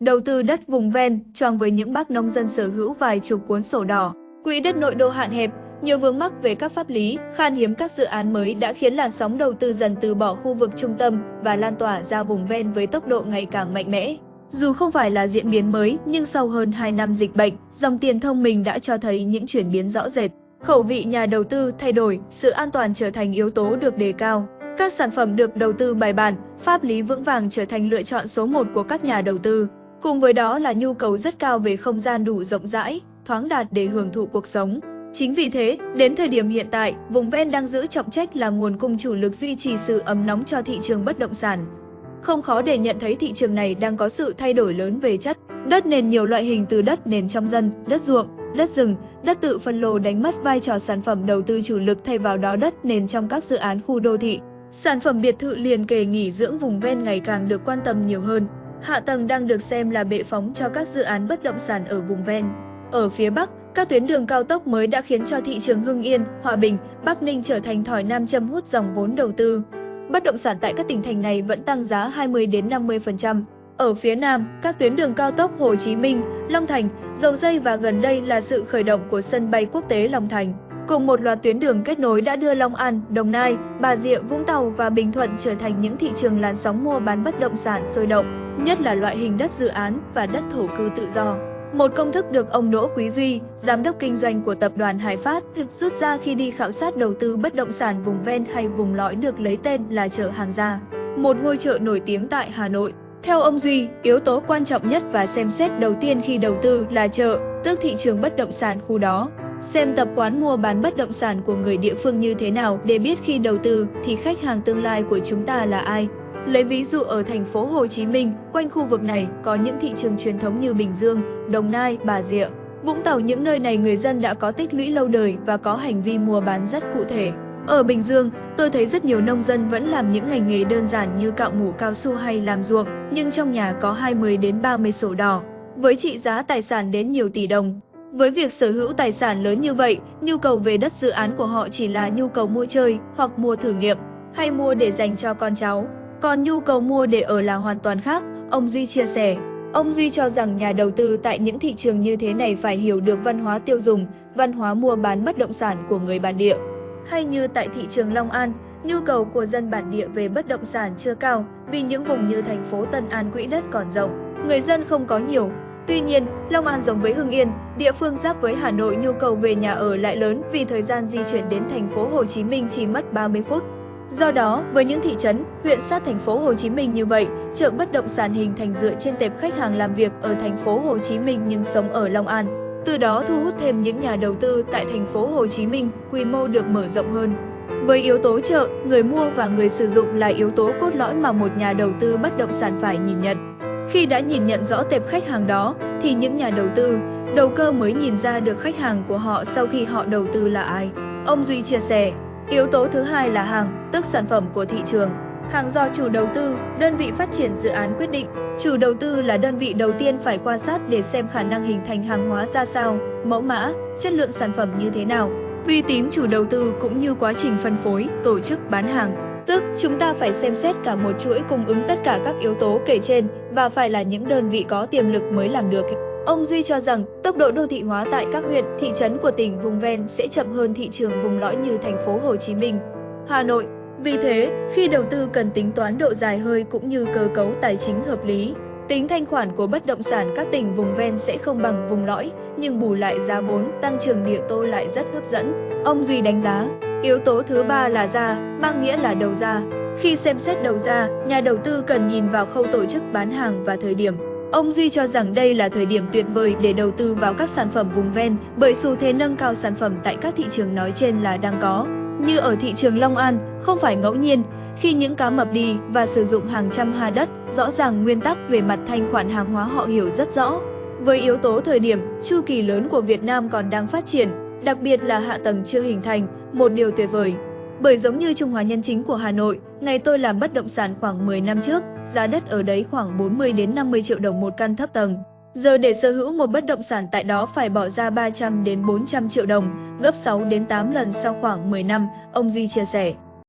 đầu tư đất vùng ven, choang với những bác nông dân sở hữu vài chục cuốn sổ đỏ. Quỹ đất nội đô hạn hẹp, nhiều vướng mắc về các pháp lý, khan hiếm các dự án mới đã khiến làn sóng đầu tư dần từ bỏ khu vực trung tâm và lan tỏa ra vùng ven với tốc độ ngày càng mạnh mẽ. Dù không phải là diễn biến mới, nhưng sau hơn 2 năm dịch bệnh, dòng tiền thông minh đã cho thấy những chuyển biến rõ rệt. Khẩu vị nhà đầu tư thay đổi, sự an toàn trở thành yếu tố được đề cao. Các sản phẩm được đầu tư bài bản, pháp lý vững vàng trở thành lựa chọn số 1 của các nhà đầu tư. Cùng với đó là nhu cầu rất cao về không gian đủ rộng rãi, thoáng đạt để hưởng thụ cuộc sống. Chính vì thế, đến thời điểm hiện tại, vùng ven đang giữ trọng trách là nguồn cung chủ lực duy trì sự ấm nóng cho thị trường bất động sản. Không khó để nhận thấy thị trường này đang có sự thay đổi lớn về chất. Đất nền nhiều loại hình từ đất nền trong dân, đất ruộng, đất rừng, đất tự phân lô đánh mất vai trò sản phẩm đầu tư chủ lực thay vào đó đất nền trong các dự án khu đô thị. Sản phẩm biệt thự liền kề nghỉ dưỡng vùng ven ngày càng được quan tâm nhiều hơn. Hạ tầng đang được xem là bệ phóng cho các dự án bất động sản ở vùng ven. Ở phía Bắc, các tuyến đường cao tốc mới đã khiến cho thị trường Hưng Yên, Hòa Bình, Bắc Ninh trở thành thỏi nam châm hút dòng vốn đầu tư. Bất động sản tại các tỉnh thành này vẫn tăng giá 20 đến 50%. Ở phía Nam, các tuyến đường cao tốc Hồ Chí Minh, Long Thành, Dầu Dây và gần đây là sự khởi động của sân bay quốc tế Long Thành. Cùng một loạt tuyến đường kết nối đã đưa Long An, Đồng Nai, Bà Rịa, Vũng Tàu và Bình Thuận trở thành những thị trường làn sóng mua bán bất động sản sôi động, nhất là loại hình đất dự án và đất thổ cư tự do. Một công thức được ông Đỗ Quý Duy, giám đốc kinh doanh của tập đoàn Hải Phát, thực rút ra khi đi khảo sát đầu tư bất động sản vùng ven hay vùng lõi được lấy tên là chợ Hàng Gia, một ngôi chợ nổi tiếng tại Hà Nội. Theo ông Duy, yếu tố quan trọng nhất và xem xét đầu tiên khi đầu tư là chợ, tức thị trường bất động sản khu đó. Xem tập quán mua bán bất động sản của người địa phương như thế nào để biết khi đầu tư thì khách hàng tương lai của chúng ta là ai. Lấy ví dụ ở thành phố Hồ Chí Minh, quanh khu vực này có những thị trường truyền thống như Bình Dương, Đồng Nai, Bà Rịa. Vũng Tàu những nơi này người dân đã có tích lũy lâu đời và có hành vi mua bán rất cụ thể. Ở Bình Dương, tôi thấy rất nhiều nông dân vẫn làm những ngành nghề đơn giản như cạo mủ cao su hay làm ruộng, nhưng trong nhà có 20 đến 30 sổ đỏ, với trị giá tài sản đến nhiều tỷ đồng. Với việc sở hữu tài sản lớn như vậy, nhu cầu về đất dự án của họ chỉ là nhu cầu mua chơi hoặc mua thử nghiệm, hay mua để dành cho con cháu. Còn nhu cầu mua để ở là hoàn toàn khác, ông Duy chia sẻ. Ông Duy cho rằng nhà đầu tư tại những thị trường như thế này phải hiểu được văn hóa tiêu dùng, văn hóa mua bán bất động sản của người bản địa. Hay như tại thị trường Long An, nhu cầu của dân bản địa về bất động sản chưa cao vì những vùng như thành phố Tân An quỹ đất còn rộng, người dân không có nhiều. Tuy nhiên, Long An giống với Hưng Yên, địa phương giáp với Hà Nội nhu cầu về nhà ở lại lớn vì thời gian di chuyển đến thành phố Hồ Chí Minh chỉ mất 30 phút. Do đó, với những thị trấn, huyện sát thành phố Hồ Chí Minh như vậy, chợ bất động sản hình thành dựa trên tệp khách hàng làm việc ở thành phố Hồ Chí Minh nhưng sống ở Long An. Từ đó thu hút thêm những nhà đầu tư tại thành phố Hồ Chí Minh, quy mô được mở rộng hơn. Với yếu tố chợ, người mua và người sử dụng là yếu tố cốt lõi mà một nhà đầu tư bất động sản phải nhìn nhận. Khi đã nhìn nhận rõ tệp khách hàng đó, thì những nhà đầu tư, đầu cơ mới nhìn ra được khách hàng của họ sau khi họ đầu tư là ai. Ông Duy chia sẻ, Yếu tố thứ hai là hàng, tức sản phẩm của thị trường. Hàng do chủ đầu tư, đơn vị phát triển dự án quyết định. Chủ đầu tư là đơn vị đầu tiên phải quan sát để xem khả năng hình thành hàng hóa ra sao, mẫu mã, chất lượng sản phẩm như thế nào. Uy tín chủ đầu tư cũng như quá trình phân phối, tổ chức bán hàng. Tức, chúng ta phải xem xét cả một chuỗi cung ứng tất cả các yếu tố kể trên và phải là những đơn vị có tiềm lực mới làm được. Ông Duy cho rằng tốc độ đô thị hóa tại các huyện, thị trấn của tỉnh vùng ven sẽ chậm hơn thị trường vùng lõi như thành phố Hồ Chí Minh, Hà Nội. Vì thế, khi đầu tư cần tính toán độ dài hơi cũng như cơ cấu tài chính hợp lý. Tính thanh khoản của bất động sản các tỉnh vùng ven sẽ không bằng vùng lõi, nhưng bù lại giá vốn, tăng trưởng địa tô lại rất hấp dẫn. Ông Duy đánh giá, yếu tố thứ ba là ra, mang nghĩa là đầu ra. Khi xem xét đầu ra, nhà đầu tư cần nhìn vào khâu tổ chức bán hàng và thời điểm. Ông Duy cho rằng đây là thời điểm tuyệt vời để đầu tư vào các sản phẩm vùng ven bởi xu thế nâng cao sản phẩm tại các thị trường nói trên là đang có. Như ở thị trường Long An, không phải ngẫu nhiên, khi những cá mập đi và sử dụng hàng trăm ha đất, rõ ràng nguyên tắc về mặt thanh khoản hàng hóa họ hiểu rất rõ. Với yếu tố thời điểm, chu kỳ lớn của Việt Nam còn đang phát triển, đặc biệt là hạ tầng chưa hình thành, một điều tuyệt vời. Bởi giống như Trung Hòa Nhân Chính của Hà Nội, ngày tôi làm bất động sản khoảng 10 năm trước, giá đất ở đấy khoảng 40 đến 50 triệu đồng một căn thấp tầng. Giờ để sở hữu một bất động sản tại đó phải bỏ ra 300 đến 400 triệu đồng, gấp 6 đến 8 lần sau khoảng 10 năm, ông Duy chia sẻ.